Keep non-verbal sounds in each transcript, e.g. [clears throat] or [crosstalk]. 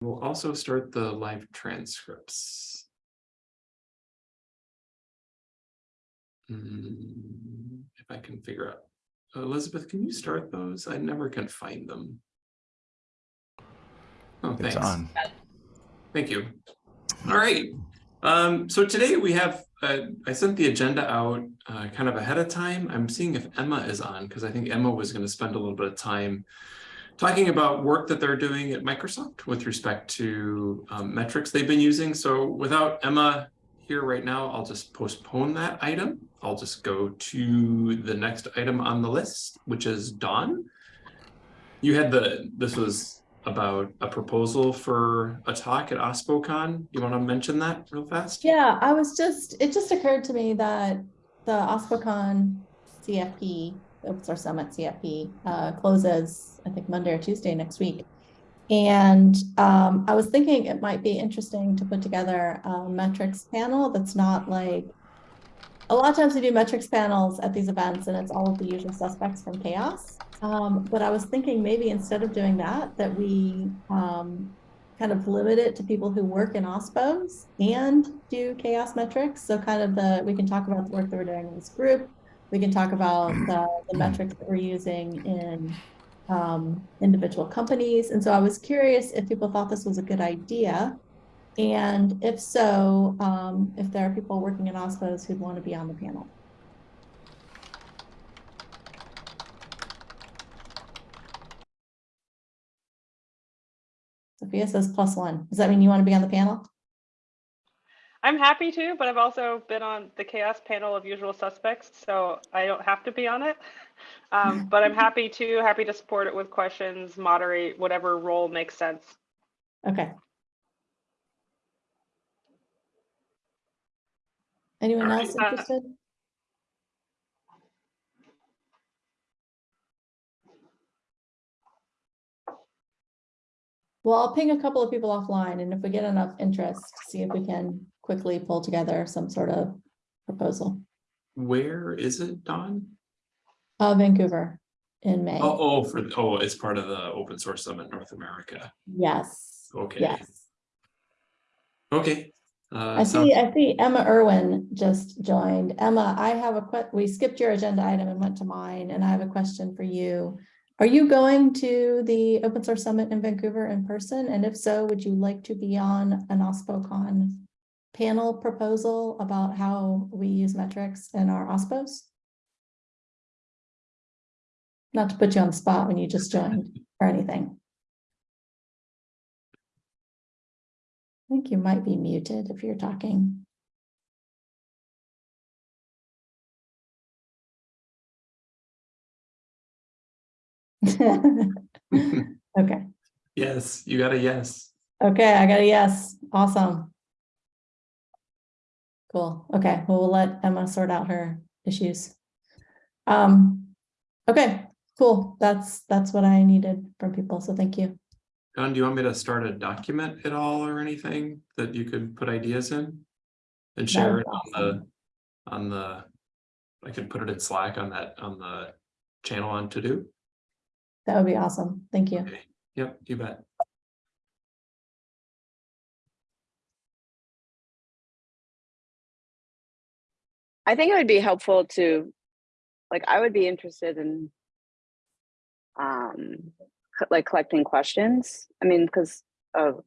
We'll also start the live transcripts. Hmm, If I can figure out, Elizabeth, can you start those? I never can find them. Oh, It's thanks. on. Thank you. All right. Um, so today we have, uh, I sent the agenda out uh, kind of ahead of time. I'm seeing if Emma is on because I think Emma was going to spend a little bit of time talking about work that they're doing at Microsoft with respect to um, metrics they've been using. So without Emma here right now, I'll just postpone that item. I'll just go to the next item on the list, which is Dawn. You had the, this was about a proposal for a talk at OSPOCon. You want to mention that real fast? Yeah, I was just, it just occurred to me that the OSPOCon CFP, Open Source Summit CFP, uh, closes, I think Monday or Tuesday next week. And um, I was thinking it might be interesting to put together a metrics panel that's not like, a lot of times we do metrics panels at these events and it's all of the usual suspects from CHAOSS. Um, but I was thinking maybe instead of doing that, that we um, kind of limit it to people who work in OSPOs and do CHAOSS metrics. So kind of the, we can talk about the work that we're doing in this group. We can talk about [clears throat] the, the metrics that we're using in um, individual companies. And so I was curious if people thought this was a good idea. And if so, um, if there are people working in OSPOs who'd want to be on the panel. Sophia says plus one. Does that mean you want to be on the panel? I'm happy to, but I've also been on the CHAOSS panel of usual suspects, so I don't have to be on it. [laughs] Um, [laughs] but I'm happy to, happy to support it with questions, moderate whatever role makes sense. Okay. Anyone All else right. Uh, interested? Well, I'll ping a couple of people offline and if we get enough interest, see if we can quickly pull together some sort of proposal. Where is it, Dawn? Uh, Vancouver in May. Oh, oh, for, oh, it's part of the Open Source Summit North America. Yes, Okay. yes. Okay. Uh, I see, I see Emma Irwin just joined. Emma, I have a we skipped your agenda item and went to mine, and I have a question for you. Are you going to the Open Source Summit in Vancouver in person? And if so, would you like to be on an OSPOCon panel proposal about how we use metrics in our OSPOs? Not to put you on the spot when you just joined or anything. I think you might be muted if you're talking. [laughs] Okay, Yes, you got a yes. okay, I got a yes. Awesome. Cool. Okay, well, we'll let Emma sort out her issues. Um, okay, cool. That's, that's what I needed from people, so thank you. Dawn, do you want me to start a document at all or anything that you could put ideas in? And share it be on the, on the, I could put it in Slack on that, on the channel on to do. That would be awesome. Thank you. Okay, yep, you bet. I think it would be helpful to, like, I would be interested in, um, co- like collecting questions. I mean, because of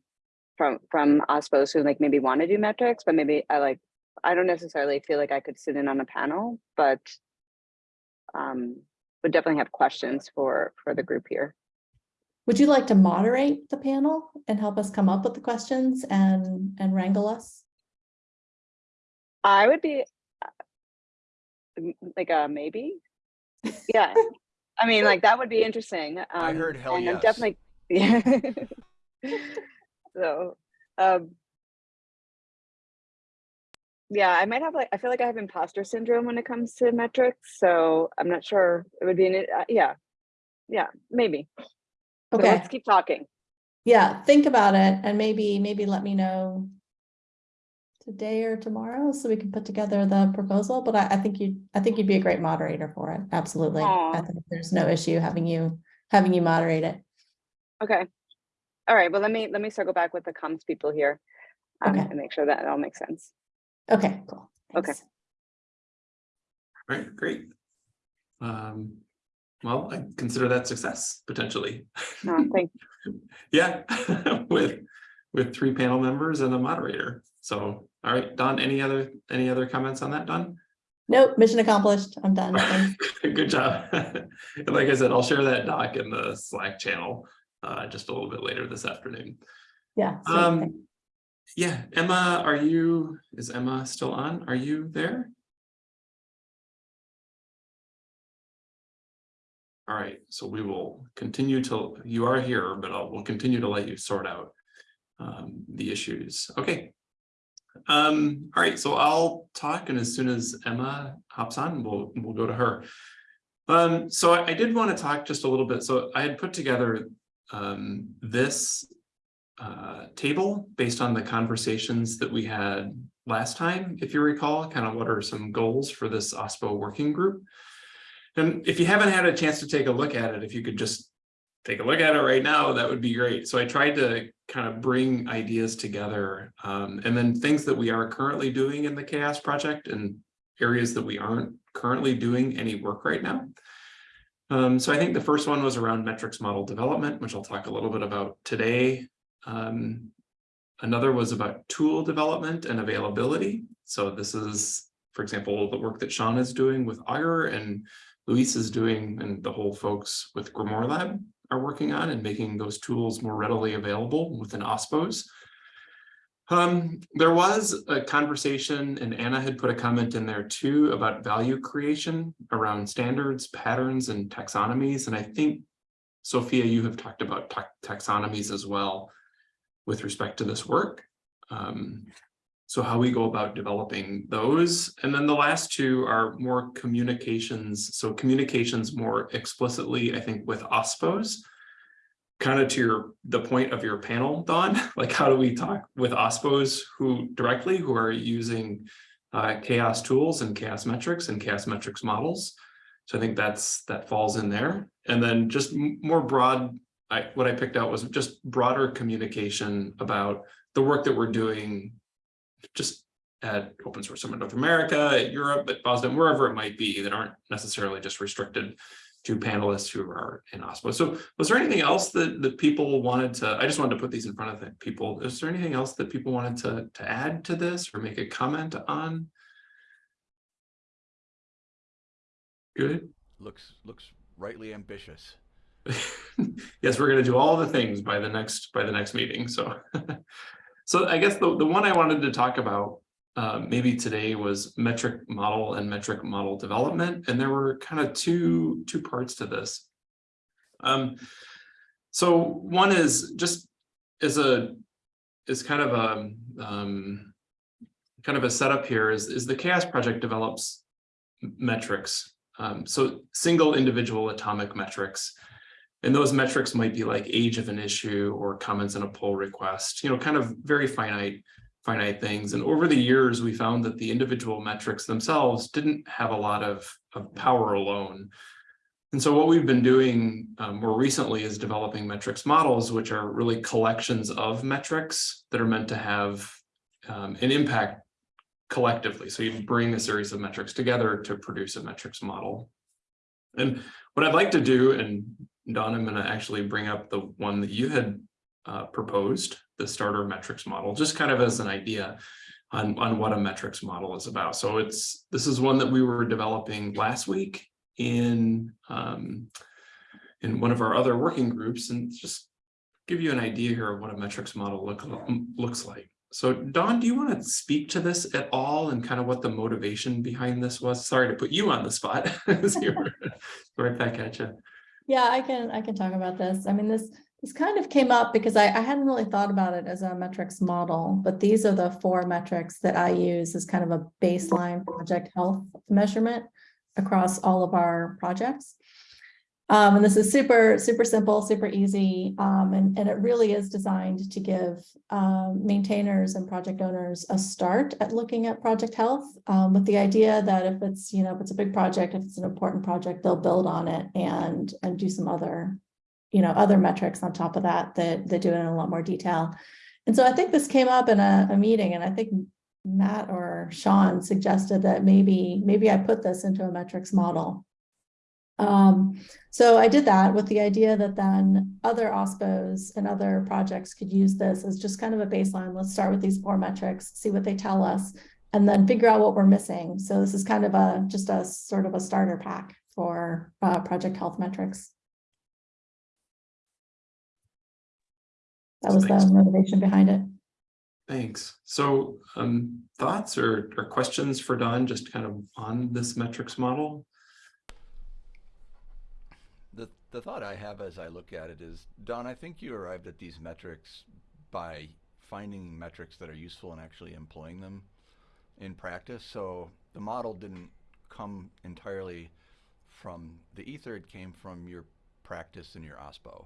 from from OSPOs who like maybe want to do metrics, but maybe I like I don't necessarily feel like I could sit in on a panel, but um, would definitely have questions for for the group here. Would you like to moderate the panel and help us come up with the questions and, and wrangle us? I would be uh, like a maybe. Yeah. I mean, like that would be interesting. Um, I heard hell and I'm definitely [laughs] yeah. so um yeah, I might have like I feel like I have imposter syndrome when it comes to metrics, so I'm not sure it would be an uh, yeah. Yeah, maybe. So Okay, let's keep talking. yeah, think about it and maybe, maybe let me know today or tomorrow so we can put together the proposal, but I, I think you, I think you'd be a great moderator for it. Absolutely. I think there's no issue having you, having you moderate it. Okay. all right, well, let me, let me circle back with the comms people here. um, Okay. And make sure that it all makes sense. Okay, cool. Okay. All right, great. Um, well, I consider that success potentially. No, thank, [laughs] Yeah, [laughs] with, with three panel members and a moderator. So, all right, Dawn, any other, any other comments on that, Dawn? Nope, mission accomplished. I'm done. [laughs] Good job. And Like I said, I'll share that doc in the Slack channel uh, just a little bit later this afternoon. Yeah. sweet, thanks. Um, yeah, Emma, are you, is Emma still on? Are you there? All right, so we will continue to, you are here, but I'll, we'll continue to let you sort out um, the issues. Okay. Um, all right, so I'll talk and as soon as Emma hops on, we'll, we'll go to her. Um, so I, I did want to talk just a little bit. So I had put together um, this uh, table based on the conversations that we had last time, if you recall, kind of what are some goals for this OSPO working group. And if you haven't had a chance to take a look at it, if you could just take a look at it right now, that would be great. So I tried to kind of bring ideas together um, and then things that we are currently doing in the CHAOSS project and areas that we aren't currently doing any work right now. Um, so I think the first one was around metrics model development, which I'll talk a little bit about today. Um, another was about tool development and availability. So this is, for example, the work that Sean is doing with Augur and Luis is doing and the whole folks with Grimoire Lab are working on and making those tools more readily available within OSPOs. Um, there was a conversation and Anna had put a comment in there too about value creation around standards, patterns, and taxonomies. And I think, Sophia, you have talked about ta taxonomies as well with respect to this work. Um, so how we go about developing those. And then the last two are more communications. So communications more explicitly, I think, with OSPOs kind of to your the point of your panel, Dawn, [laughs] like how do we talk with OSPOs who directly who are using uh, CHAOSS tools and CHAOSS metrics and CHAOSS metrics models. So I think that's that falls in there. And then just more broad, I, what I picked out was just broader communication about the work that we're doing just at Open Source Summit North America, at Europe, at Boston, wherever it might be that aren't necessarily just restricted to panelists who are in OSPO. So was there anything else that, that people wanted to, I just wanted to put these in front of the people. Is there anything else that people wanted to, to add to this or make a comment on? Good. Looks, looks rightly ambitious. [laughs] yes, we're going to do all the things by the next by the next meeting. So, [laughs] so I guess the, the one I wanted to talk about uh, maybe today was metric model and metric model development. And there were kind of two, two parts to this. Um, so one is just is a, is kind of a, um, kind of a setup here is, is the CHAOSS project develops metrics. Um, so single individual atomic metrics. And those metrics might be like age of an issue or comments in a pull request, you know, kind of very finite finite things. And over the years, we found that the individual metrics themselves didn't have a lot of, of power alone. And so what we've been doing um, more recently is developing metrics models, which are really collections of metrics that are meant to have um, an impact collectively. So you bring a series of metrics together to produce a metrics model. And what I'd like to do, and Dawn, I'm going to actually bring up the one that you had uh, proposed, the starter metrics model, just kind of as an idea on, on what a metrics model is about. So it's this is one that we were developing last week in um, in one of our other working groups and just give you an idea here of what a metrics model look, looks like. So Dawn, do you want to speak to this at all and kind of what the motivation behind this was? Sorry to put you on the spot. [laughs] [laughs] right back at you. Yeah, I can, I can talk about this. I mean, this, this kind of came up because I, I hadn't really thought about it as a metrics model, but these are the four metrics that I use as kind of a baseline project health measurement across all of our projects. Um, and this is super, super simple, super easy, um, and, and it really is designed to give um, maintainers and project owners a start at looking at project health um, with the idea that if it's, you know, if it's a big project, if it's an important project, they'll build on it and, and do some other you know, other metrics on top of that, that, that do it in a lot more detail. And so I think this came up in a, a meeting and I think Matt or Sean suggested that maybe, maybe I put this into a metrics model. Um, so I did that with the idea that then other OSPOs and other projects could use this as just kind of a baseline. Let's start with these four metrics, see what they tell us, and then figure out what we're missing. So this is kind of a, just a sort of a starter pack for uh, project health metrics. That was the motivation behind it. Thanks. So um, thoughts or, or questions for Dawn, just kind of on this metrics model? The, thought I have as I look at it is, Dawn, I think you arrived at these metrics by finding metrics that are useful and actually employing them in practice. So the model didn't come entirely from the ether, it came from your practice and your OSPO.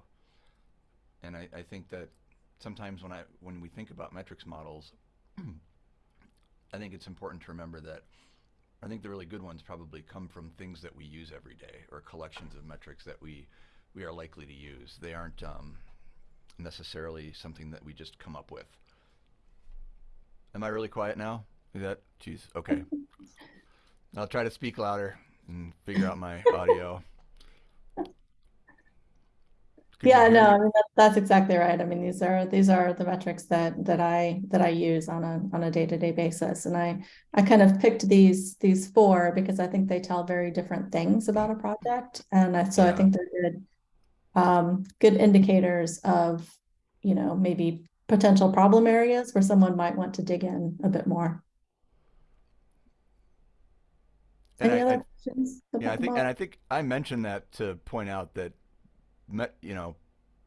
And I, I think that sometimes when I when we think about metrics models, [clears throat] I think it's important to remember that I think the really good ones probably come from things that we use every day or collections of metrics that we we are likely to use. They aren't um, necessarily something that we just come up with. Am I really quiet now? Is that geez? Okay. [laughs] I'll try to speak louder and figure out my audio. Yeah, no. I mean, that, that's exactly right. I mean, these are, these are the metrics that, that I, that I use on a, on a day-to-day basis. And I, I kind of picked these, these four because I think they tell very different things about a project. And I, so I think they're good, um, good indicators of, you know, maybe potential problem areas where someone might want to dig in a bit more. And Any I- other I- questions? Yeah, I think, and? I think I mentioned that to point out that, you know,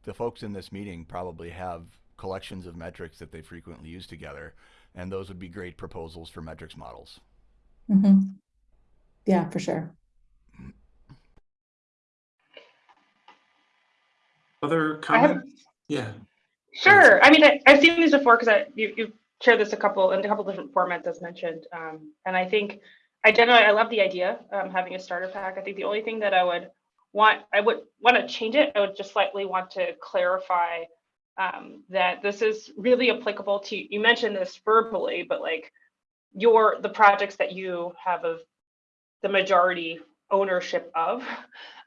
the folks in this meeting probably have collections of metrics that they frequently use together, and those would be great proposals for metrics models. Mhm. Yeah, for sure. Other I have- comments? Yeah, Sure. I mean, I, I've seen these before because I you you shared this a couple in a couple different formats as mentioned, um, and I think I generally I love the idea um, having a starter pack. I think the only thing that I would want I would want to change it. I would just slightly want to clarify um, that this is really applicable to. You mentioned this verbally, but like your the projects that you have of the majority ownership of,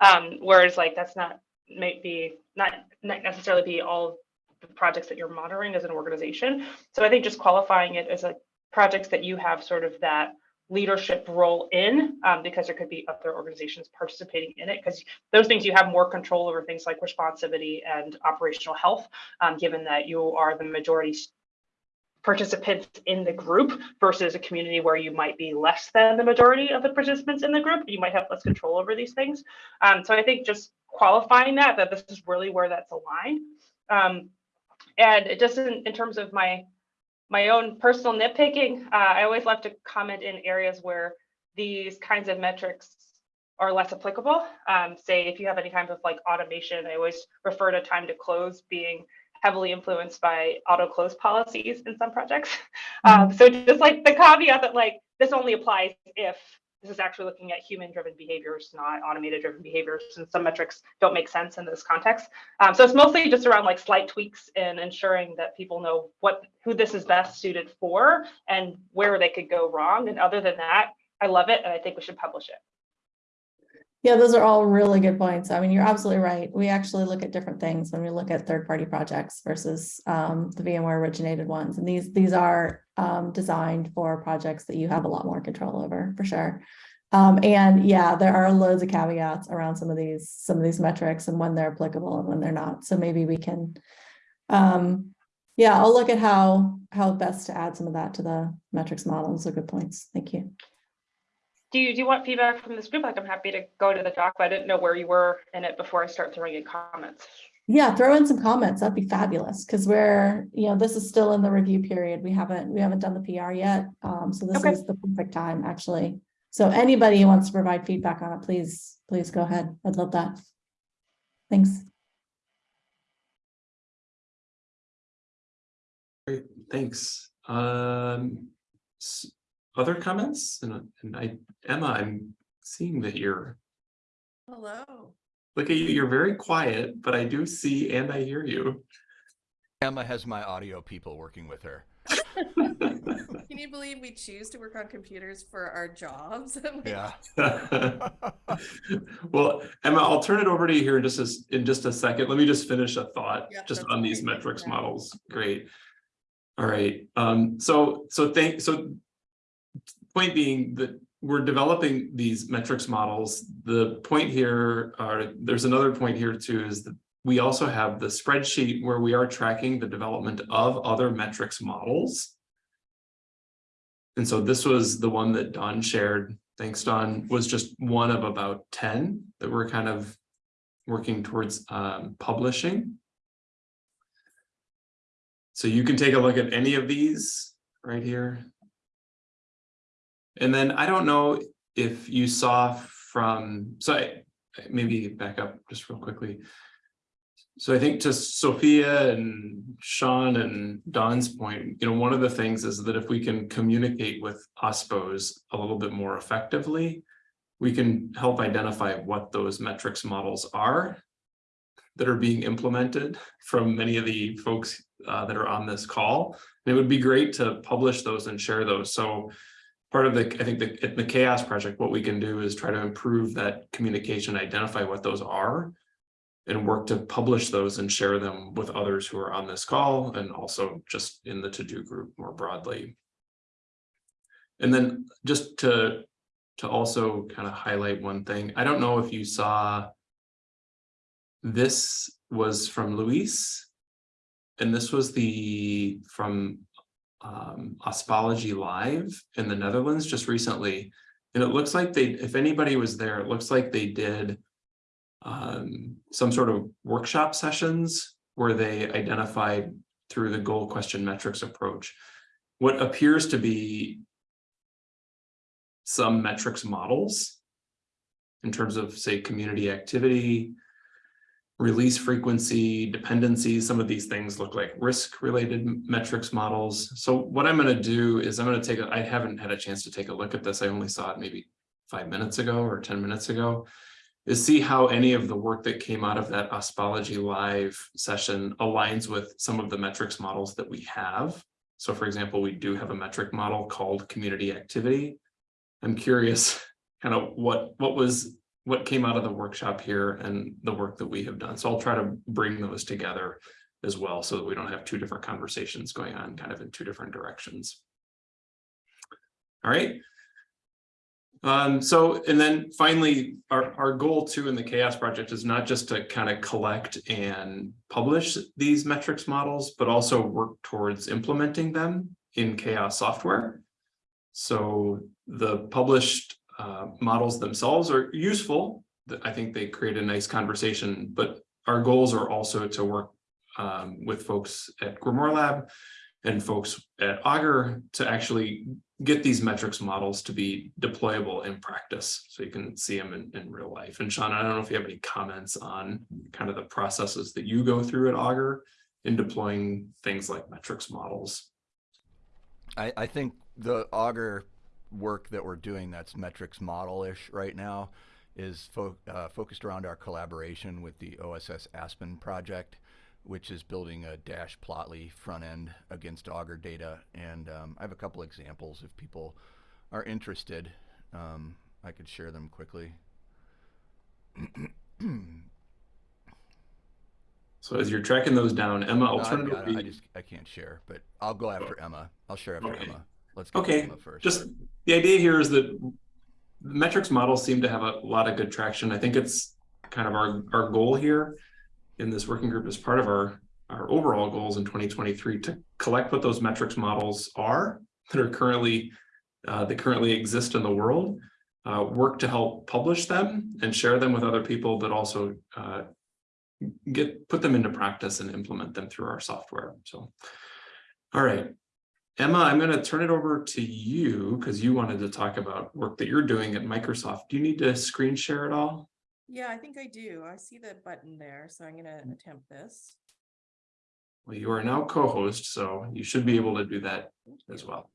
um, whereas like that's not maybe not not necessarily be all the projects that you're monitoring as an organization. So I think just qualifying it as a projects that you have sort of that leadership role in, um, because there could be other organizations participating in it, because those things you have more control over things like responsivity and operational health, um, given that you are the majority participants in the group versus a community where you might be less than the majority of the participants in the group. You might have less control over these things. Um, so I think just qualifying that, that this is really where that's aligned. Um, and it in, in terms of my my own personal nitpicking, uh, I always love to comment in areas where these kinds of metrics are less applicable. Um, say if you have any kind of like automation, I always refer to time to close being heavily influenced by auto close policies in some projects. Um, so just like the caveat that like this only applies if this is actually looking at human driven behaviors, not automated driven behaviors. And some metrics don't make sense in this context. Um, so it's mostly just around like slight tweaks and ensuring that people know what who this is best suited for and where they could go wrong. And other than that, I love it and I think we should publish it. Yeah, those are all really good points. I mean, you're absolutely right. We actually look at different things when we look at third-party projects versus um, the VMware originated ones. And these, these are um, designed for projects that you have a lot more control over, for sure. Um, and yeah, there are loads of caveats around some of these, some of these metrics and when they're applicable and when they're not. So maybe we can, um, yeah, I'll look at how, how best to add some of that to the metrics model. Those are good points. Thank you. Do you, do you want feedback from this group? Like I'm happy to go to the doc, but I didn't know where you were in it before I start throwing in comments. Yeah, throw in some comments. That'd be fabulous because we're, you know, this is still in the review period. We haven't, we haven't done the PR yet. Um, so this Okay. is the perfect time, actually. So anybody who wants to provide feedback on it, please, please go ahead. I'd love that. Thanks. great, thanks. Um, other comments? And, and I, Emma, I'm seeing that you're Hello. Look at you, you're very quiet, but I do see and I hear you. Emma has my audio people working with her. [laughs] Can you believe we choose to work on computers for our jobs? [laughs] Yeah. [laughs] Well, Emma, I'll turn it over to you here in just as, in just a second. Let me just finish a thought, Yeah, just on these great. metrics Yeah. models. Great. All right, um, so, so thank, so point being that we're developing these metrics models. The point here, uh, there's another point here too, is that we also have the spreadsheet where we are tracking the development of other metrics models. And so this was the one that Dawn shared. Thanks, Dawn, was just one of about ten that we're kind of working towards um, publishing. So you can take a look at any of these right here. And then I don't know if you saw from, so I maybe back up just real quickly. So I think to Sophia and Sean and Dawn's point, you know, one of the things is that if we can communicate with OSPOs a little bit more effectively, we can help identify what those metrics models are that are being implemented from many of the folks uh, that are on this call. And it would be great to publish those and share those. So part of the, I think the, the CHAOSS project, what we can do is try to improve that communication, identify what those are and work to publish those and share them with others who are on this call and also just in the to-do group more broadly. And then just to, to also kind of highlight one thing, I don't know if you saw this was from Luis. And this was the, from um, Ospology Live in the Netherlands just recently. And it looks like they, if anybody was there, it looks like they did um, some sort of workshop sessions where they identified through the goal question metrics approach, what appears to be some metrics models in terms of say community activity, release frequency, dependencies, some of these things look like risk related metrics models. So what I'm going to do is I'm going to take, I haven't had a chance to take a look at this. I only saw it maybe five minutes ago or 10 minutes ago, is see how any of the work that came out of that Ospology Live session aligns with some of the metrics models that we have. So for example, we do have a metric model called community activity. I'm curious [laughs] kind of what, what was what came out of the workshop here and the work that we have done. So I'll try to bring those together as well so that we don't have two different conversations going on kind of in two different directions. All right. Um, so, and then finally, our, our goal too in the CHAOSS project is not just to kind of collect and publish these metrics models, but also work towards implementing them in CHAOSS software. So the published uh, models themselves are useful. I think they create a nice conversation, but our goals are also to work um, with folks at Grimoire Lab and folks at Augur to actually get these metrics models to be deployable in practice so you can see them in, in real life. And Sean, I don't know if you have any comments on kind of the processes that you go through at Augur in deploying things like metrics models. I, I think the Augur work that we're doing that's metrics model-ish right now is fo uh, focused around our collaboration with the OSS Aspen project, which is building a Dash Plotly front end against Augur data. And um, I have a couple examples if people are interested. Um, I could share them quickly. [clears throat] So as you're tracking those down, Emma, I'll No, turn I've it got over it. to I just I can't share, but I'll go after Emma. I'll share after Okay. Emma. Let's Okay. Just the idea here is that the metrics models seem to have a lot of good traction. I think it's kind of our, our goal here in this working group as part of our, our overall goals in 2023 to collect what those metrics models are that are currently, uh, that currently exist in the world, uh, work to help publish them and share them with other people, but also uh, get, put them into practice and implement them through our software. So, all right. Emma, I'm going to turn it over to you because you wanted to talk about work that you're doing at Microsoft. Do you need to screen share at all? Yeah, I think I do. I see the button there, so I'm gonna attempt this. Well, you are now co-host, so you should be able to do that as well.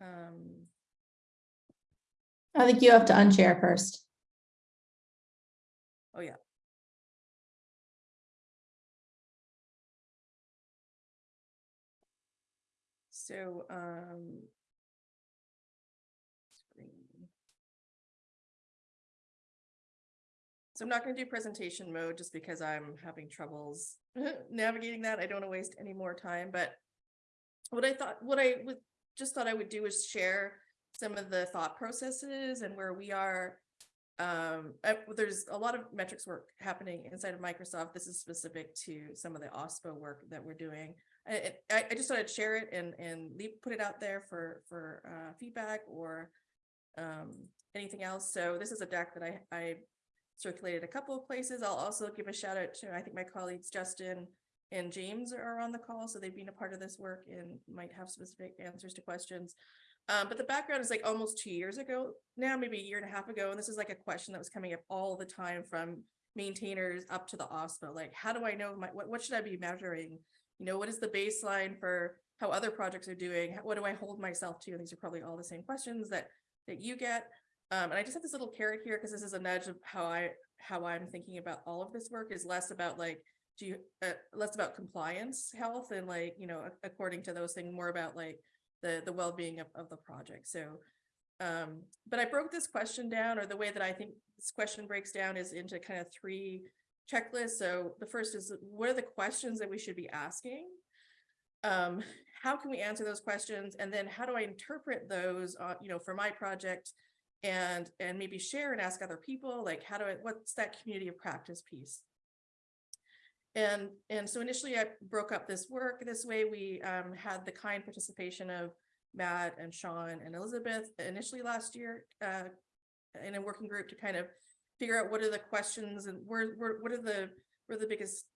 Um, I think you have to unshare first. oh yeah, So, um. screen. So I'm not gonna do presentation mode just because I'm having troubles [laughs] navigating that. I don't wanna waste any more time, but. What I thought, what I would, just thought I would do is share some of the thought processes and where we are. Um, uh, there's a lot of metrics work happening inside of Microsoft. This is specific to some of the OSPO work that we're doing. I, I, just thought I'd share it and, and leave, put it out there for, for, uh, feedback or, um, anything else. So this is a deck that I, I circulated a couple of places. I'll also give a shout out to, I think my colleagues Justin and James are on the call, so they've been a part of this work and might have specific answers to questions. Um, but the background is like almost two years ago now, maybe a year and a half ago, and this is like a question that was coming up all the time from maintainers up to the OSPO. Like, how do I know my what, what should I be measuring? You know, what is the baseline for how other projects are doing? What do I hold myself to? And these are probably all the same questions that that you get. Um, and I just have this little carrot here because this is a nudge of how I how I'm thinking about all of this work is less about like do you uh, less about compliance health and like you know according to those things more about like the the well-being of, of the project so um but i broke this question down or the way that i think this question breaks down is into kind of three checklists so the first is what are the questions that we should be asking? Um how can we answer those questions? And then how do i interpret those uh, you know for my project? And and maybe share and ask other people like how do i what's that community of practice piece? And, and so initially I broke up this work this way. We um, had the kind participation of Matt and Sean and Elizabeth initially last year uh, in a working group to kind of figure out what are the questions and where, where what are the, where the biggest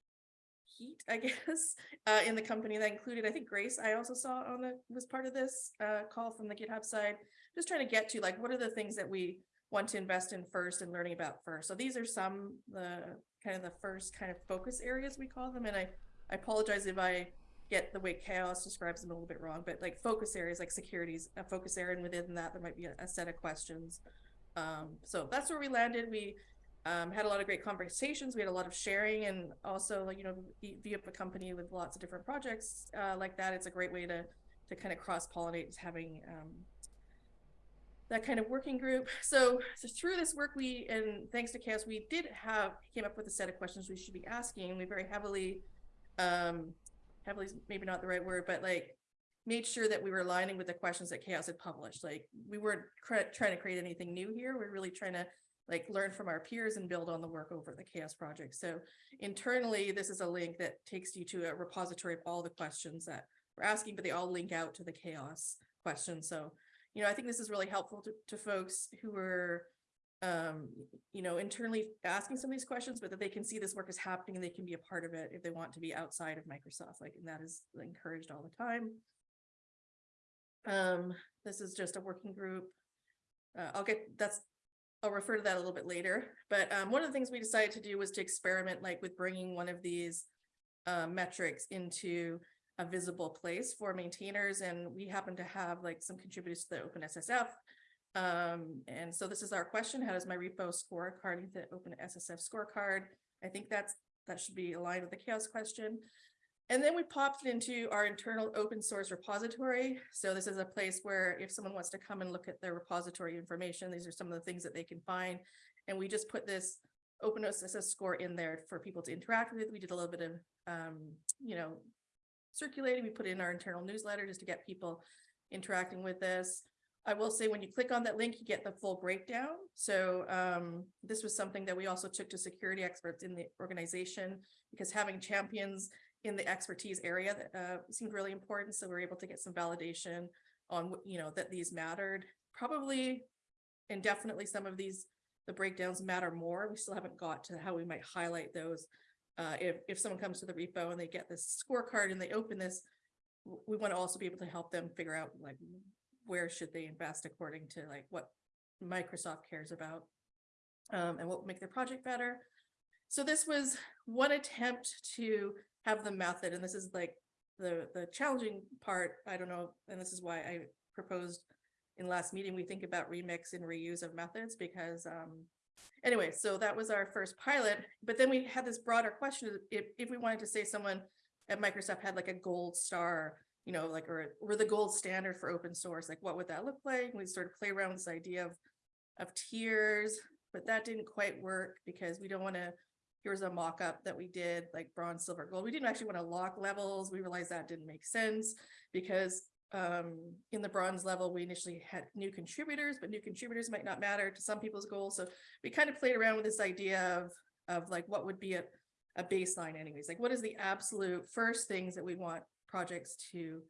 heat, I [laughs] guess, uh, in the company that included, I think Grace, I also saw on the, was part of this uh, call from the GitHub side, just trying to get to like, what are the things that we want to invest in first and learning about first. So these are some, the kind of the first kind of focus areas we call them. And I, I apologize if I get the way CHAOSS describes them a little bit wrong, but like focus areas like securities, a focus area, and within that there might be a, a set of questions. Um, so that's where we landed. We um, had a lot of great conversations. We had a lot of sharing, and also like you know, via a company with lots of different projects uh, like that, it's a great way to to kind of cross pollinate having um, that kind of working group. So, so through this work, we, and thanks to CHAOSS, we did have, came up with a set of questions we should be asking. We very heavily, um, heavily, maybe not the right word, but like made sure that we were aligning with the questions that CHAOSS had published. Like we weren't trying to create anything new here. We're really trying to like learn from our peers and build on the work over the CHAOSS project. So internally, this is a link that takes you to a repository of all the questions that we're asking, but they all link out to the CHAOSS questions. So you know, I think this is really helpful to, to folks who are, um, you know, internally asking some of these questions, but that they can see this work is happening and they can be a part of it if they want to be outside of Microsoft, like, and that is encouraged all the time. Um, this is just a working group. Uh, I'll get, that's, I'll refer to that a little bit later, but um, one of the things we decided to do was to experiment like with bringing one of these uh, metrics into a visible place for maintainers and we happen to have like some contributors to the OpenSSF. Um, and so this is our question, how does my repo score according to the OpenSSF scorecard? I think that's that should be aligned with the CHAOSS question. And then we popped it into our internal open source repository. So this is a place where if someone wants to come and look at their repository information, these are some of the things that they can find. And we just put this OpenSSF score in there for people to interact with. We did a little bit of, um, you know, circulating. We put it in our internal newsletter just to get people interacting with this. I will say when you click on that link, you get the full breakdown. So um, this was something that we also took to security experts in the organization because having champions in the expertise area that uh, seemed really important. So we are able to get some validation on, you know, that these mattered. Probably and definitely some of these, the breakdowns matter more. We still haven't got to how we might highlight those uh, if, if someone comes to the repo and they get this scorecard and they open this, we want to also be able to help them figure out like where should they invest according to like what Microsoft cares about um, and what make their project better. So this was one attempt to have the method, and this is like the the challenging part. I don't know, and this is why I proposed in last meeting we think about remix and reuse of methods because um, Anyway, so that was our first pilot, but then we had this broader question, if, if we wanted to say someone at Microsoft had like a gold star, you know, like, or, or the gold standard for open source, like what would that look like? We sort of play around with this idea of, of tiers, but that didn't quite work because we don't want to, here's a mock-up that we did, like bronze, silver, gold. We didn't actually want to lock levels. We realized that didn't make sense because um, in the bronze level, we initially had new contributors, but new contributors might not matter to some people's goals. So we kind of played around with this idea of, of like, what would be a, a baseline anyways? Like, what is the absolute first things that we want projects to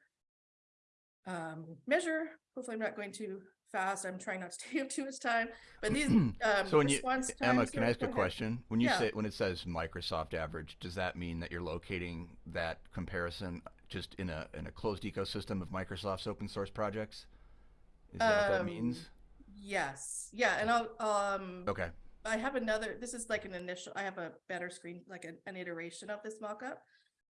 um, measure? Hopefully I'm not going too fast. I'm trying not to take up too much time, but these [clears throat] um, So when you, Emma, can I ask a question? When you Yeah. say, when it says Microsoft average, does that mean that you're locating that comparison just in a, in a closed ecosystem of Microsoft's open source projects? Is that what that Um, means? Yes, yeah, and I'll, um, Okay, I have another, this is like an initial, I have a better screen, like an, an iteration of this mockup.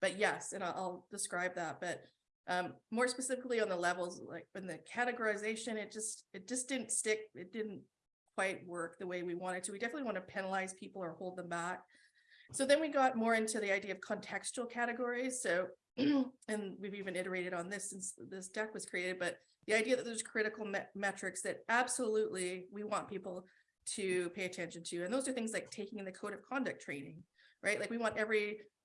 But yes, and I'll, I'll describe that, but um, more specifically on the levels, like in the categorization, it just, it just didn't stick, it didn't quite work the way we wanted to. We definitely want to penalize people or hold them back. So then we got more into the idea of contextual categories, so, [clears throat] and we've even iterated on this since this deck was created, but the idea that there's critical me- metrics that absolutely we want people to pay attention to. And those are things like taking in the code of conduct training, right? Like we want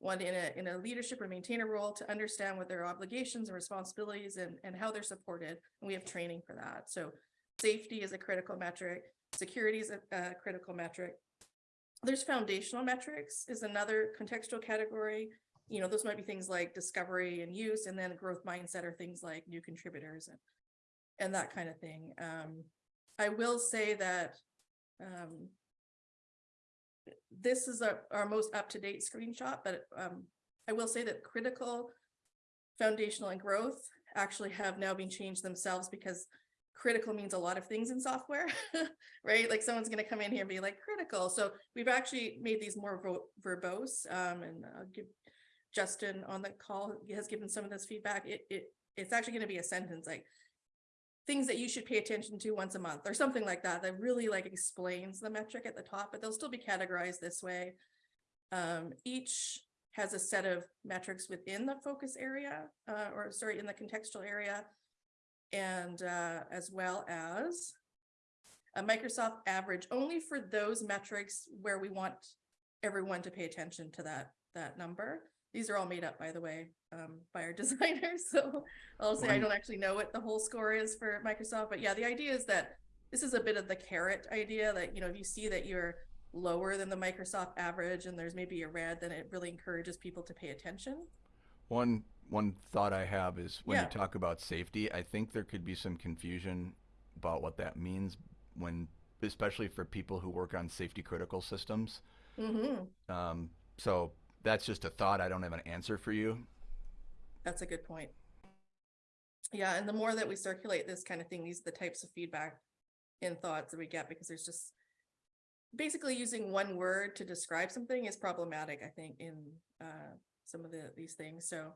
everyone in a in a leadership or maintainer role to understand what their obligations and responsibilities and, and how they're supported. And we have training for that. So safety is a critical metric, security is a, a critical metric. There's foundational metrics is another contextual category. You know, those might be things like discovery and use, and then growth mindset are things like new contributors and and that kind of thing. Um, I will say that um, this is our, our most up-to-date screenshot, but um, I will say that critical, foundational and growth actually have now been changed themselves because critical means a lot of things in software, [laughs] right? Like someone's going to come in here and be like critical. So we've actually made these more verbose um, and I'll give Justin on the call has given some of this feedback. It, it, it's actually going to be a sentence like things that you should pay attention to once a month or something like that that really like explains the metric at the top but they'll still be categorized this way. Um, each has a set of metrics within the focus area uh, or sorry in the contextual area. And uh, as well as a Microsoft average only for those metrics where we want everyone to pay attention to that that number these are all made up, by the way, um, by our [laughs] designers. So I'll say I don't actually know what the whole score is for Microsoft, but yeah, the idea is that this is a bit of the carrot idea that, you know, if you see that you're lower than the Microsoft average and there's maybe a red, then it really encourages people to pay attention. one, one thought I have is when Yeah. you talk about safety, I think there could be some confusion about what that means when, especially for people who work on safety critical systems. Mm -hmm. Um, so that's just a thought. I don't have an answer for you. That's a good point. Yeah, and the more that we circulate this kind of thing, these are the types of feedback and thoughts that we get because there's just basically using one word to describe something is problematic, I think, in uh, some of the these things. So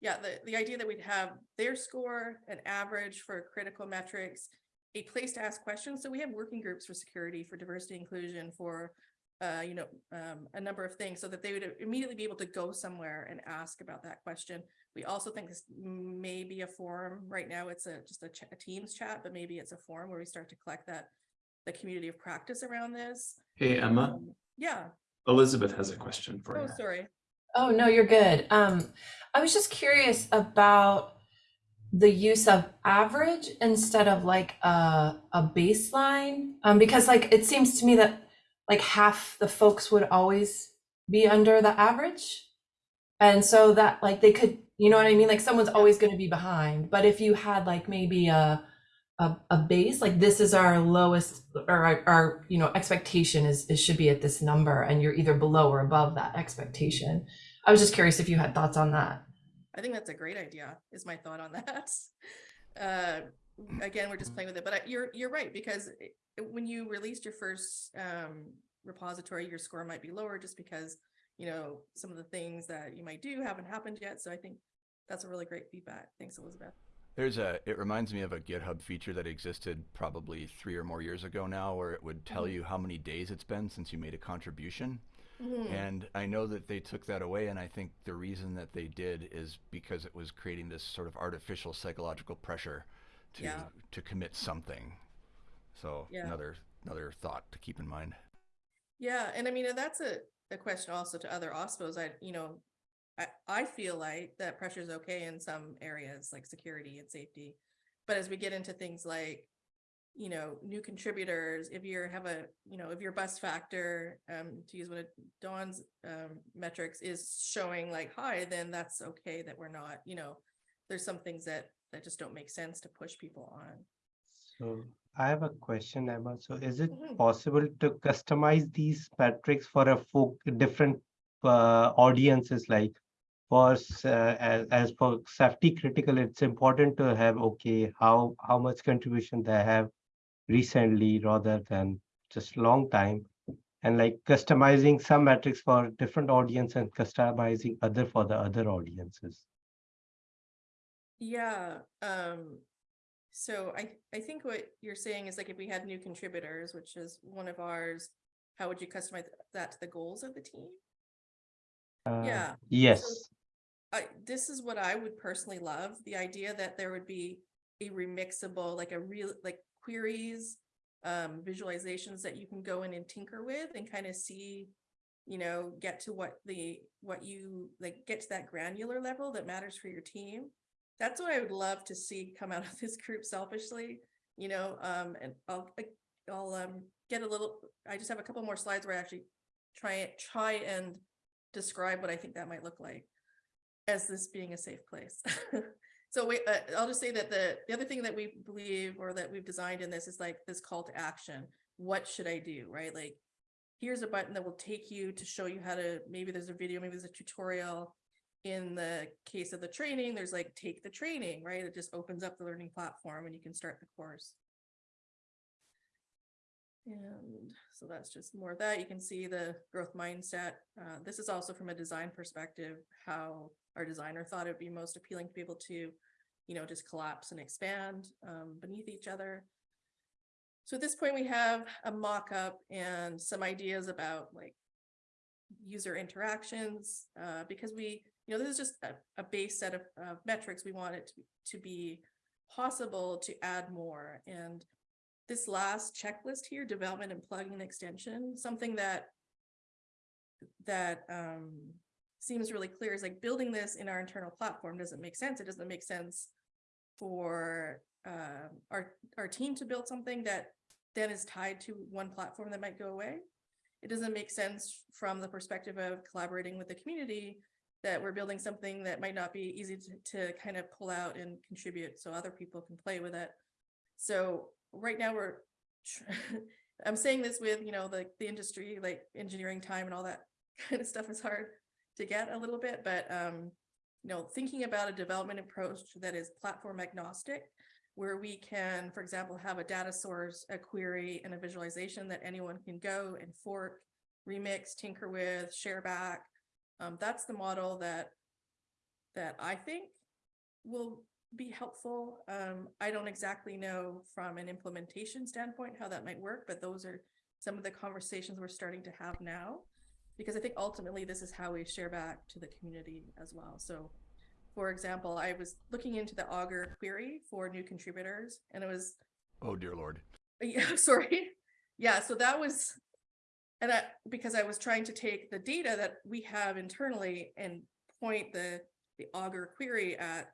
yeah, the, the idea that we'd have their score, an average for critical metrics, a place to ask questions. So we have working groups for security, for diversity inclusion, for uh, you know, um, a number of things so that they would immediately be able to go somewhere and ask about that question. We also think this may be a forum. Right now, it's a just a, ch- a Teams chat, but maybe it's a forum where we start to collect that the community of practice around this. Hey, Emma, Um, yeah. Elizabeth has a question for Oh, you. Oh, sorry. Oh, no, you're good. Um, I was just curious about the use of average instead of like a, a baseline. Um, because like it seems to me that like half the folks would always be under the average. And so that like they could, you know what I mean? Like someone's always going to be behind. But if you had like maybe a a, a base like this is our lowest or our, our you know expectation is, is should be at this number and you're either below or above that expectation i was just curious if you had thoughts on that I think that's a great idea, is my thought on that. [laughs] Uh, again, we're just playing with it, but I- you're, you're right, because it- when you released your first um, repository, your score might be lower just because, you know, some of the things that you might do haven't happened yet. So I think that's a really great feedback. Thanks, Elizabeth. There's a, it reminds me of a GitHub feature that existed probably three or more years ago now, where it would tell Mhm. you how many days it's been since you made a contribution. Mhm. And I know that they took that away, and I think the reason that they did is because it was creating this sort of artificial psychological pressure to Yeah. to commit something. So Yeah. another another thought to keep in mind. Yeah, and I mean, that's a, a question also to other OSPOs. I, you know, I, I feel like that pressure is okay in some areas like security and safety. But as we get into things like, you know, new contributors, if you have a, you know, if your bus factor, um, to use one of Dawn's um, metrics is showing like high, then that's okay that we're not, you know, there's some things that that just don't make sense to push people on. So I have a question, Emma. So is it Mhm. possible to customize these metrics for a folk different uh, audiences? Like for uh, as, as for safety critical, it's important to have okay how how much contribution they have recently rather than just long time, and like customizing some metrics for different audience and customizing other for the other audiences. Yeah, um, so I, I think what you're saying is like if we had new contributors, which is one of ours, how would you customize that to the goals of the team? Uh, Yeah, Yes. I, this is what I would personally love, the idea that there would be a remixable, like a real, like queries, um, visualizations that you can go in and tinker with and kind of see, you know, get to what the, what you, like, get to that granular level that matters for your team. That's what I would love to see come out of this group selfishly, you know, um, and I'll, I'll, um, get a little, I just have a couple more slides where I actually try, it try and describe what I think that might look like as this being a safe place. [laughs] so wait, uh, I'll just say that the the other thing that we believe or that we've designed in this is like this call to action. What should I do? Right? Like here's a button that will take you to show you how to maybe there's a video, maybe there's a tutorial. In the case of the training, there's like take the training, right? It just opens up the learning platform and you can start the course. And so that's just more of that. You can see the growth mindset. Uh, this is also from a design perspective, how our designer thought it'd be most appealing to be able to, you know, just collapse and expand um, beneath each other. So at this point, we have a mock-up and some ideas about like user interactions, uh, because we, you know, this is just a, a base set of, of metrics. We want it to, to be possible to add more. And this last checklist here, development and plugin extension, something that that um, seems really clear is like building this in our internal platform doesn't make sense. It doesn't make sense for uh, our our team to build something that then is tied to one platform that might go away. It doesn't make sense from the perspective of collaborating with the community that we're building something that might not be easy to, to kind of pull out and contribute so other people can play with it. So right now we're [laughs] I'm saying this with, you know, the, the industry, like engineering time and all that [laughs] kind of stuff is hard to get a little bit, but, um, you know, thinking about a development approach that is platform agnostic, where we can, for example, have a data source, a query, and a visualization that anyone can go and fork, remix, tinker with, share back. Um, that's the model that that I think will be helpful. Um, I don't exactly know from an implementation standpoint how that might work, but those are some of the conversations we're starting to have now. Because I think ultimately this is how we share back to the community as well. So for example, I was looking into the Augur query for new contributors and it was, Oh dear lord. [laughs] yeah, sorry. Yeah, so that was, and I, because I was trying to take the data that we have internally and point the, the Augur query at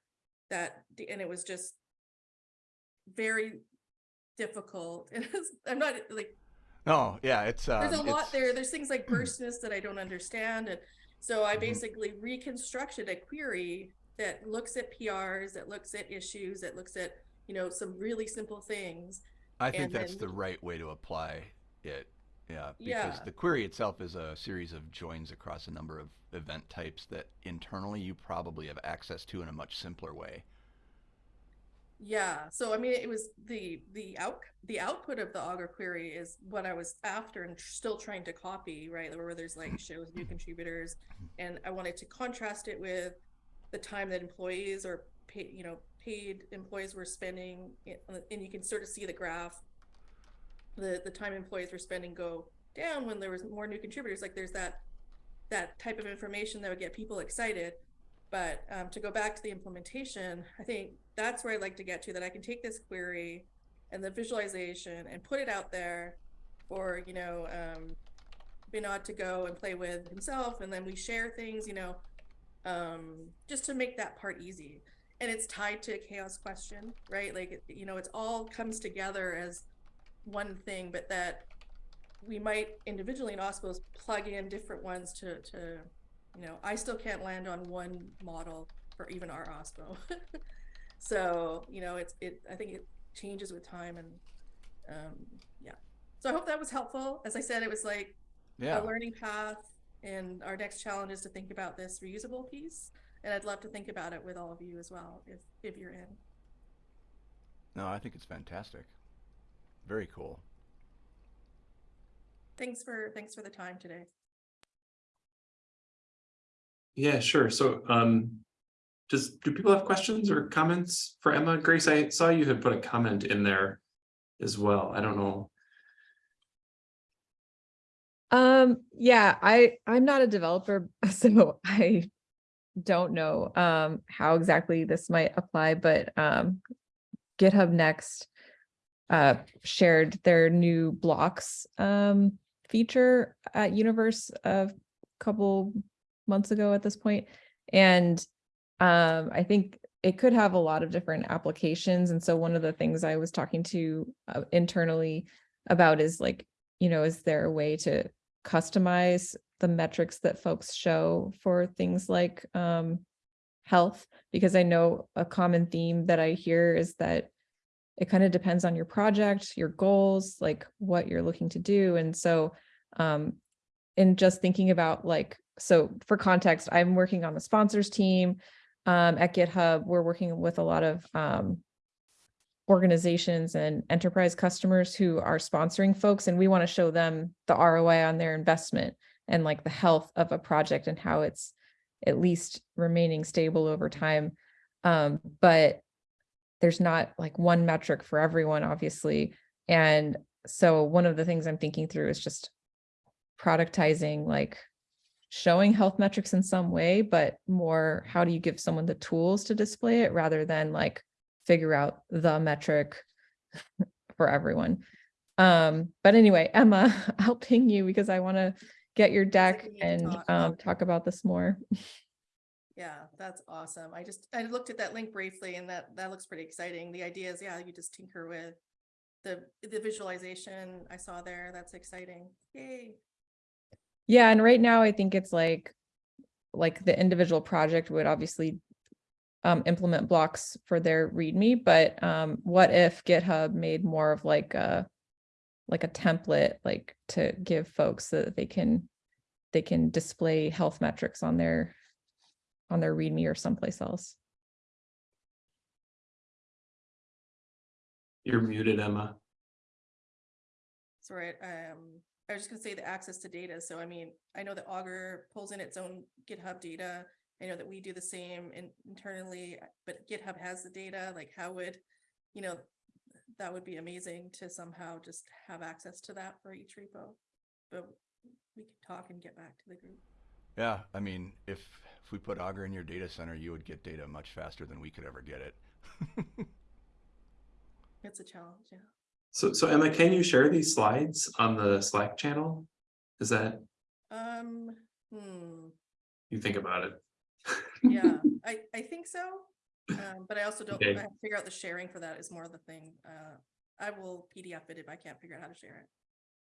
that, and it was just very difficult. [laughs] And I'm not like, No, yeah, it's um, there's a lot it's- there. There's things like [clears throat] burstness that I don't understand. And so I Mhm. basically reconstructed a query that looks at PRs, that looks at issues, that looks at, you know, some really simple things. I think and that's then- the right way to apply it. Yeah, because Yeah. the query itself is a series of joins across a number of event types that internally you probably have access to in a much simpler way. Yeah, so I mean, it was the the out the output of the Augur query is what I was after and still trying to copy, right? Where there's like [laughs] shows new contributors, and I wanted to contrast it with the time that employees or paid, you know, paid employees were spending, and you can sort of see the graph. The the time employees were spending go down when there was more new contributors. Like there's that that type of information that would get people excited. But um, to go back to the implementation, I think that's where I'd like to get to, that I can take this query and the visualization and put it out there for, you know, um, Binod to go and play with himself. And then we share things, you know, um, just to make that part easy. And it's tied to a CHAOSS question, right? Like, you know, it's all comes together as one thing, but that we might individually in OSPOs plug in different ones to, to, you know, I still can't land on one model for even our OSPO. [laughs] so, you know, it's, it, I think it changes with time and, um, yeah. So I hope that was helpful. As I said, it was like Yeah. a learning path and our next challenge is to think about this reusable piece. And I'd love to think about it with all of you as well, if, if you're in. No, I think it's fantastic. Very cool. Thanks for, thanks for the time today. Yeah, sure. So, um, does, do people have questions or comments for Emma? Grace, I saw you had put a comment in there as well. I don't know. Um, yeah, I, I'm not a developer, [laughs] so I don't know, um, how exactly this might apply, but, um, GitHub Next, uh, shared their new blocks, um, feature at Universe a couple months ago at this point. And, um, I think it could have a lot of different applications. And so one of the things I was talking to uh, internally about is like, you know, is there a way to customize the metrics that folks show for things like um, health? Because I know a common theme that I hear is that it kind of depends on your project, your goals, like what you're looking to do. And so um, in just thinking about like, so for context, I'm working on the sponsors team um, at GitHub. We're working with a lot of um, organizations and enterprise customers who are sponsoring folks and we want to show them the ROI on their investment and like the health of a project and how it's at least remaining stable over time. Um, but there's not like one metric for everyone, obviously. And so one of the things I'm thinking through is just productizing like showing health metrics in some way, but more how do you give someone the tools to display it rather than like figure out the metric [laughs] for everyone. Um, but anyway, Emma, [laughs] I'll ping you because I want to get your deck we need to and talk. um, talk about this more. [laughs] Yeah, that's awesome. I just, I looked at that link briefly and that, that looks pretty exciting. The idea is, yeah, you just tinker with the, the visualization I saw there. That's exciting. Yay. Yeah, and right now I think it's like, like the individual project would obviously um, implement blocks for their README, but um, what if GitHub made more of like a, like a template, like to give folks so that they can, they can display health metrics on their, on their README or someplace else. You're muted, Emma. Sorry, um, I was just gonna say the access to data. So I mean, I know that Augur pulls in its own GitHub data. I know that we do the same in, internally, but GitHub has the data, like how would, you know, that would be amazing to somehow just have access to that for each repo. But we can talk and get back to the group. Yeah, I mean, if if we put Augur in your data center, you would get data much faster than we could ever get it. [laughs] It's a challenge, yeah. So, so Emma, can you share these slides on the Slack channel? Is that, Um, hmm, you think about it? [laughs] yeah, I, I think so. [laughs] Um, but I also don't, I Okay. have to figure out the sharing for that is more of the thing. Uh, I will PDF it if I can't figure out how to share it.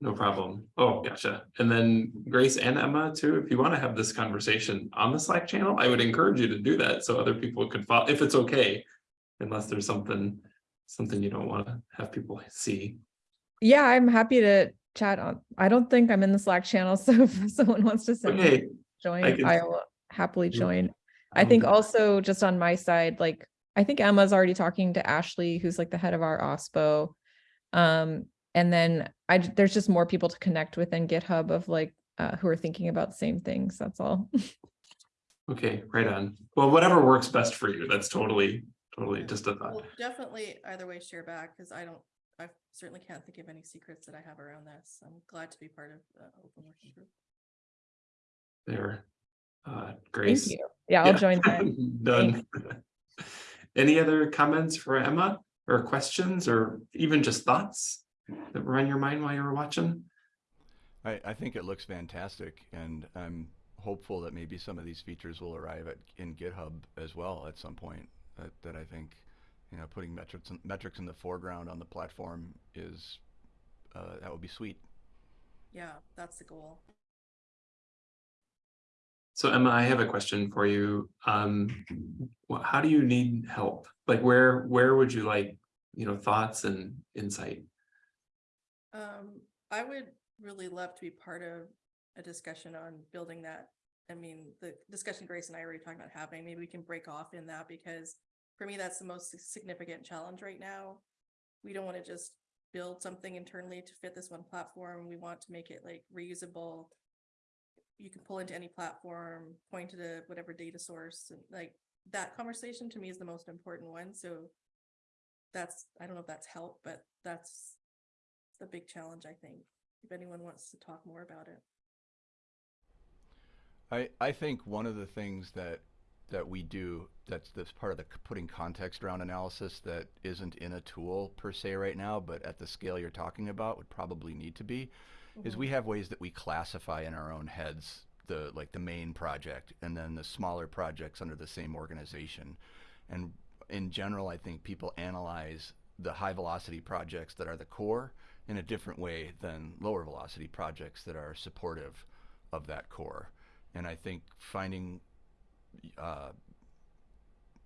No problem. Oh, gotcha. And then Grace and Emma too, if you want to have this conversation on the Slack channel, I would encourage you to do that so other people could follow, if it's okay. Unless there's something, something you don't want to have people see. Yeah, I'm happy to chat on, I don't think I'm in the Slack channel, [laughs] so if someone wants to send me Okay. join, can- I'll happily join. I think also just on my side, like, I think Emma's already talking to Ashley, who's like the head of our OSPO. Um, and then I, j- there's just more people to connect with in GitHub of like, uh, who are thinking about the same things, that's all. [laughs] Okay, right on. Well, whatever works best for you. That's totally, totally Yeah. just a thought. Well, definitely either way share back, because I don't, I certainly can't think of any secrets that I have around this. I'm glad to be part of the open working group. there. Uh, Thank Grace. you. Yeah, I'll Yeah. join [laughs] that. Done. [laughs] Any other comments for Emma or questions or even just thoughts that were on your mind while you were watching? I, I think it looks fantastic, and I'm hopeful that maybe some of these features will arrive at in GitHub as well at some point. That, that I think, you know, putting metrics in, metrics in the foreground on the platform is uh, that would be sweet. Yeah, that's the goal. So Emma, I have a question for you. Um, how do you need help? Like where, where would you like, you know, thoughts and insight? Um, I would really love to be part of a discussion on building that. I mean, the discussion Grace and I already talking about having, maybe we can break off in that because for me, that's the most significant challenge right now. We don't want to just build something internally to fit this one platform. We want to make it like reusable. You can pull into any platform, point to the whatever data source, and like that conversation to me is the most important one. So that's, I don't know if that's help, but that's the big challenge, I think, if anyone wants to talk more about it. I, I think one of the things that that we do that's that's part of the putting context around analysis that isn't in a tool per se right now, but at the scale you're talking about would probably need to be, is we mm-hmm. have ways that we classify in our own heads the like the main project and then the smaller projects under the same organization. And in general, I think people analyze the high velocity projects that are the core in a different way than lower velocity projects that are supportive of that core. And I think finding uh,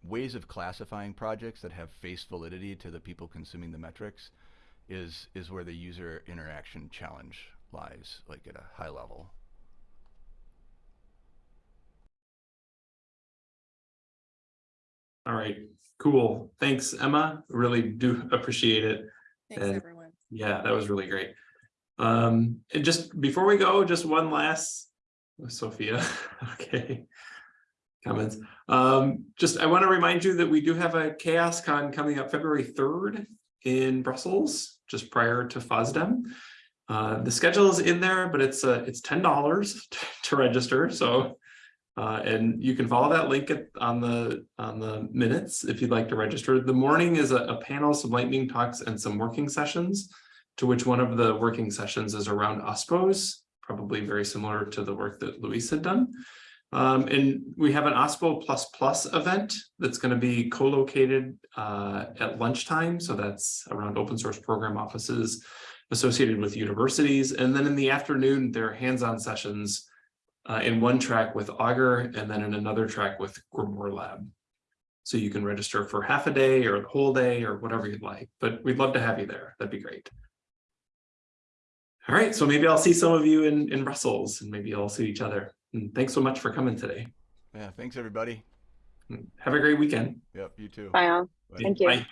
ways of classifying projects that have face validity to the people consuming the metrics is is where the user interaction challenge lies, like at a high level. All right, cool. Thanks, Emma. Really do appreciate it. Thanks, And- everyone. Yeah, that was really great. Um, and just before we go, just one last, Sophia, [laughs] okay. Comments. Um, just, I want to remind you that we do have a CHAOSScon coming up February third in Brussels, just prior to FOSDEM. Uh, the schedule is in there, but it's uh, it's ten dollars [laughs] to register, so. Uh, and you can follow that link at, on the, on the minutes if you'd like to register. The morning is a, a panel, some lightning talks and some working sessions to which one of the working sessions is around OSPOs, probably very similar to the work that Luis had done. Um, and we have an OSPO event that's going to be co-located uh, at lunchtime. So that's around open source program offices associated with universities. And then in the afternoon, there are hands-on sessions uh, in one track with Augur and then in another track with GrimoireLab. So you can register for half a day or the whole day or whatever you'd like, but we'd love to have you there. That'd be great. All right, so maybe I'll see some of you in, in Brussels and maybe I'll see each other. And thanks so much for coming today. Yeah, thanks everybody. Have a great weekend. Yep, you too. Bye all. Bye. Thank you. Bye.